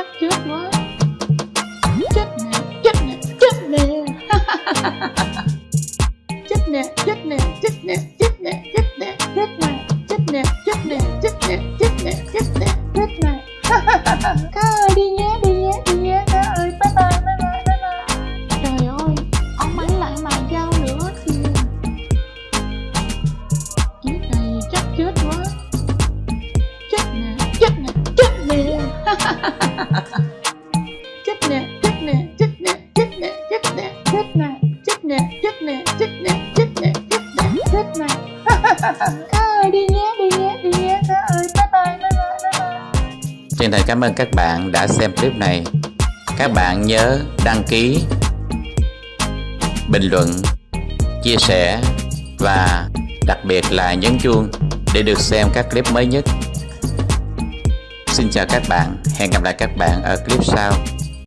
chắc trước quá chết nè chết nè chết nè chết nè chết nè chết nè chết nè chết nè chết nè chết nè chết nè chết nè chết nè chết nè Chân thành cảm ơn các bạn đã xem clip này. Các bạn nhớ đăng ký, Bình luận, Chia sẻ Và đặc biệt là nhấn chuông Để được xem các clip mới nhất. Xin chào các bạn. Hẹn gặp lại các bạn ở clip sau.